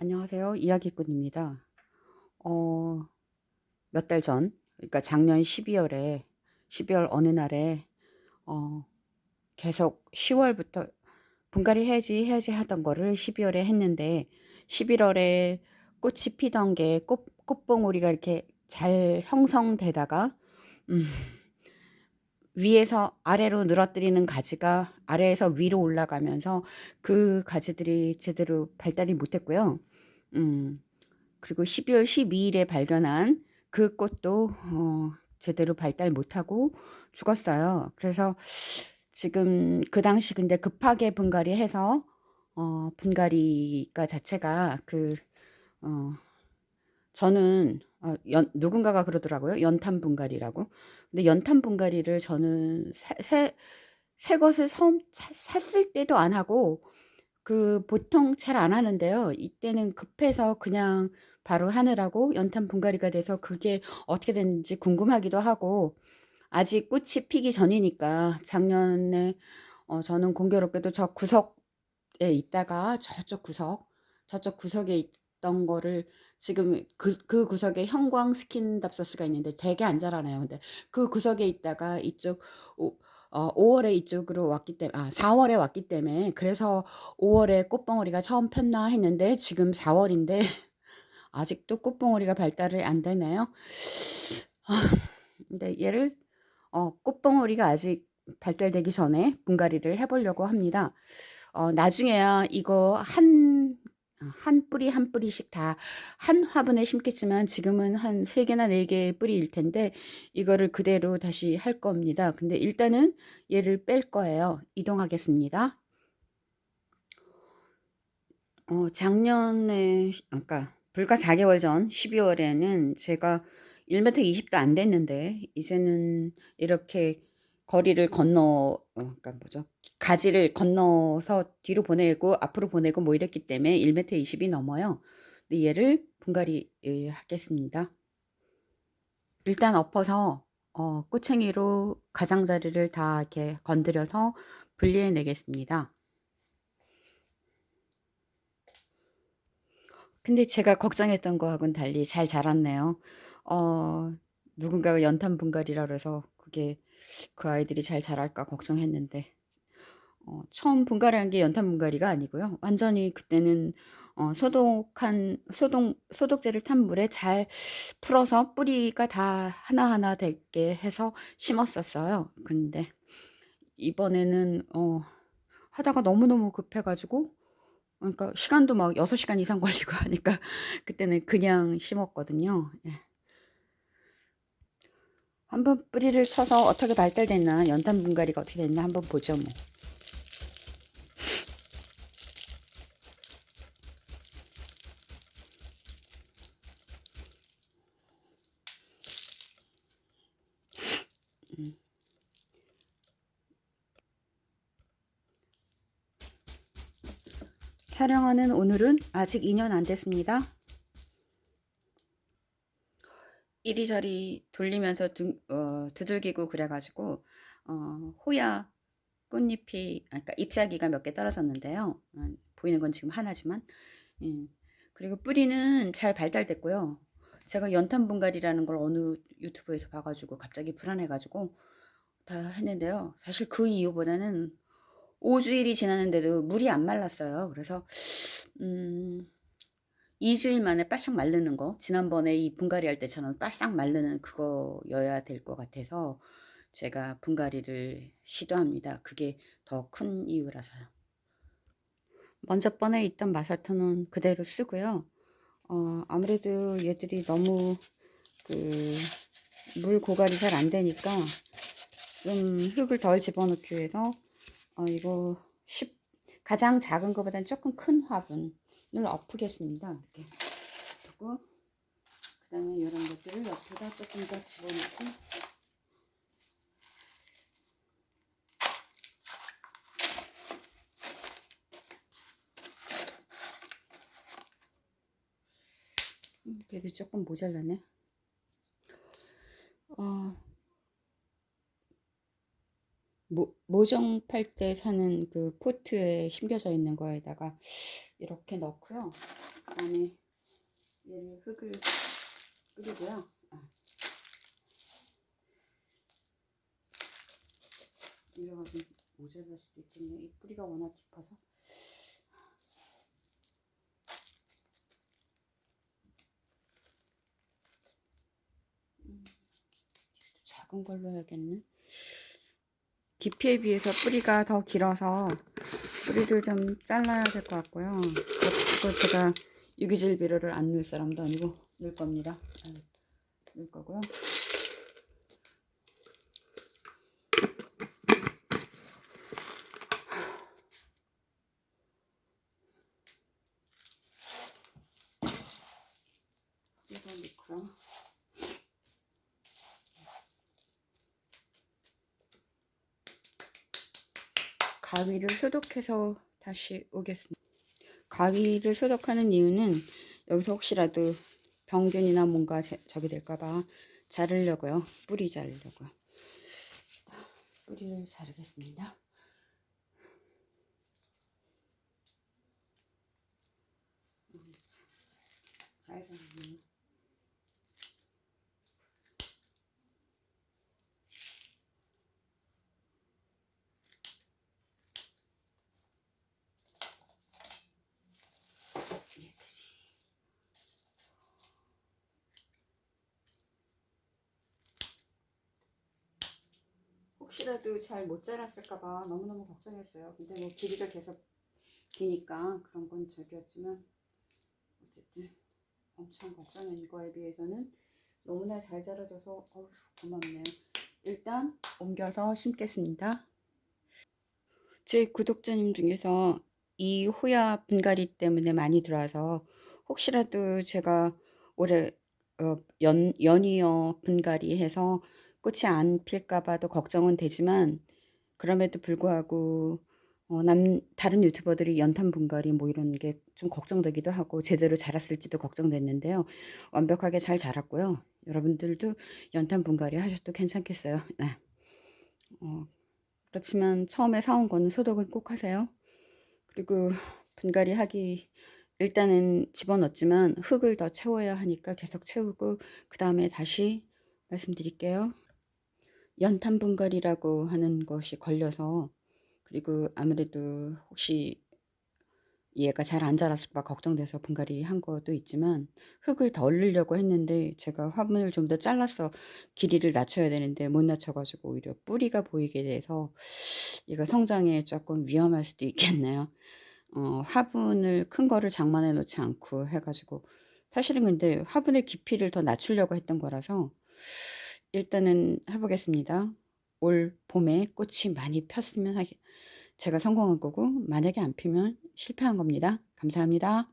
안녕하세요. 이야기꾼입니다. 어, 몇 달 전, 그러니까 작년 12월에, 12월 어느 날에, 어, 계속 10월부터 분갈이 해야지, 해야지 하던 거를 12월에 했는데, 11월에 꽃이 피던 게 꽃, 꽃봉오리가 이렇게 잘 형성되다가, 음, 위에서 아래로 늘어뜨리는 가지가 아래에서 위로 올라가면서 그 가지들이 제대로 발달이 못했고요. 음, 그리고 12월 12일에 발견한 그 꽃도 어, 제대로 발달 못하고 죽었어요. 그래서 지금 그 당시 근데 급하게 분갈이 해서 어, 분갈이가 자체가 그 어, 저는 어, 연, 누군가가 그러더라고요. 연탄 분갈이라고. 근데 연탄 분갈이를 저는 새, 새, 새 것을 처음 샀을 때도 안 하고 그 보통 잘 안 하는데요. 이때는 급해서 그냥 바로 하느라고 연탄 분갈이가 돼서 그게 어떻게 됐는지 궁금하기도 하고 아직 꽃이 피기 전이니까 작년에 어, 저는 공교롭게도 저 구석에 있다가 저쪽 구석 저쪽 구석에 있던 거를 지금 그, 그 구석에 형광 스킨답서스가 있는데 되게 안 자라나요. 근데 그 구석에 있다가 이쪽 오, 어, 5월에 이쪽으로 왔기 때문에 아 4월에 왔기 때문에 그래서 5월에 꽃봉오리가 처음 폈나 했는데 지금 4월인데 아직도 꽃봉오리가 발달을 안 되네요. 아, 근데 얘를 어, 꽃봉오리가 아직 발달되기 전에 분갈이를 해보려고 합니다. 어, 나중에야 이거 한, 한 뿌리 한 뿌리씩 다 한 화분에 심겠지만 지금은 한 3개나 4개의 뿌리일 텐데 이거를 그대로 다시 할 겁니다. 근데 일단은 얘를 뺄 거예요. 이동하겠습니다. 어, 작년에, 그러니까 불과 4개월 전 12월에는 제가 1m 20도 안 됐는데 이제는 이렇게 거리를 건너 어, 그러니까 뭐죠? 가지를 건너서 뒤로 보내고 앞으로 보내고 뭐 이랬기 때문에 1m 20이 넘어요. 근데 얘를 분갈이 예, 하겠습니다. 일단 엎어서 어, 꼬챙이로 가장자리를 다 이렇게 건드려서 분리해 내겠습니다. 근데 제가 걱정했던 거하고는 달리 잘 자랐네요. 어, 누군가가 연탄 분갈이라 그래서 그게 그 아이들이 잘 자랄까 걱정했는데 어, 처음 분갈이 한 게 연탄 분갈이가 아니고요. 완전히 그때는 어, 소독한 소독 소독제를 탄 물에 잘 풀어서 뿌리가 다 하나하나 되게 해서 심었었어요. 근데 이번에는 어, 하다가 너무너무 급해가지고 그러니까 시간도 막 6시간 이상 걸리고 하니까 그때는 그냥 심었거든요. 예. 한번 뿌리를 쳐서 어떻게 발달됐나 연탄 분갈이가 어떻게 됐나 한번 보죠 뭐. 음. 촬영하는 오늘은 아직 2년 안 됐습니다. 이리저리 돌리면서 두, 어, 두들기고 그래가지고 어, 호야 꽃잎이 그러니까 잎사귀가 몇 개 떨어졌는데요. 어, 보이는 건 지금 하나지만 예. 그리고 뿌리는 잘 발달됐고요. 제가 연탄 분갈이라는 걸 어느 유튜브에서 봐가지고 갑자기 불안해가지고 다 했는데요. 사실 그 이유보다는 5주일이 지났는데도 물이 안 말랐어요. 그래서 음, 2주일 만에 바싹 마르는 거 지난번에 이 분갈이 할 때처럼 바싹 마르는 그거여야 될 것 같아서 제가 분갈이를 시도합니다. 그게 더 큰 이유라서요. 먼저 번에 있던 마사토는 그대로 쓰고요. 어, 아무래도 얘들이 너무 그 물 고갈이 잘 안 되니까 좀 흙을 덜 집어넣기 위해서 어, 이거 10, 가장 작은 것보다는 조금 큰 화분 을 엎으겠습니다. 이렇게 두고 그 다음에 이런 것들을 옆에다 조금 더 집어넣고 음, 그래도 조금 모자라네. 어, 모, 모정 팔때 사는 그 포트에 심겨져 있는 거에다가 이렇게 넣고요. 그다음에 얘를 흙을 뿌리고요. 아. 이래가 좀 모자랄 수도 있겠네요. 이 뿌리가 워낙 깊어서. 음, 작은 걸로 해야겠네. 깊이에 비해서 뿌리가 더 길어서 뿌리를 좀 잘라야 될 것 같고요. 그리고 제가 유기질 비료를 안 넣을 사람도 아니고 넣을 겁니다. 넣을 거고요. 이거 넣고요. 가위를 소독해서 다시 오겠습니다. 가위를 소독하는 이유는 여기서 혹시라도 병균이나 뭔가 저기 될까봐 자르려고요. 뿌리 자르려고요. 뿌리를 자르겠습니다. 잘 자르네요. 혹시라도 잘 못 자랐을까봐 너무너무 걱정했어요. 근데 뭐 길이가 계속 기니까 그런 건 저기였지만 어쨌든 엄청 걱정한 거에 비해서는 너무나 잘 자라줘서 어휴 고맙네요. 일단 옮겨서 심겠습니다. 제 구독자님 중에서 이 호야 분갈이 때문에 많이 들어와서 혹시라도 제가 올해 어, 연, 연이어 분갈이 해서 꽃이 안 필까봐도 걱정은 되지만 그럼에도 불구하고 어, 남, 다른 유튜버들이 연탄 분갈이 뭐 이런 게 좀 걱정되기도 하고 제대로 자랐을지도 걱정됐는데요. 완벽하게 잘 자랐고요. 여러분들도 연탄 분갈이 하셔도 괜찮겠어요. 네. 어, 그렇지만 처음에 사온 거는 소독을 꼭 하세요. 그리고 분갈이 하기 일단은 집어넣었지만 흙을 더 채워야 하니까 계속 채우고 그 다음에 다시 말씀드릴게요. 연탄 분갈이라고 하는 것이 걸려서 그리고 아무래도 혹시 얘가 잘 안 자랐을까 걱정돼서 분갈이 한 것도 있지만 흙을 더 얼리려고 했는데 제가 화분을 좀 더 잘라서 길이를 낮춰야 되는데 못 낮춰가지고 오히려 뿌리가 보이게 돼서 얘가 성장에 조금 위험할 수도 있겠네요. 어, 화분을 큰 거를 장만해 놓지 않고 해가지고 사실은 근데 화분의 깊이를 더 낮추려고 했던 거라서 일단은 해보겠습니다. 올 봄에 꽃이 많이 폈으면 제가 성공한 거고 만약에 안 피면 실패한 겁니다. 감사합니다.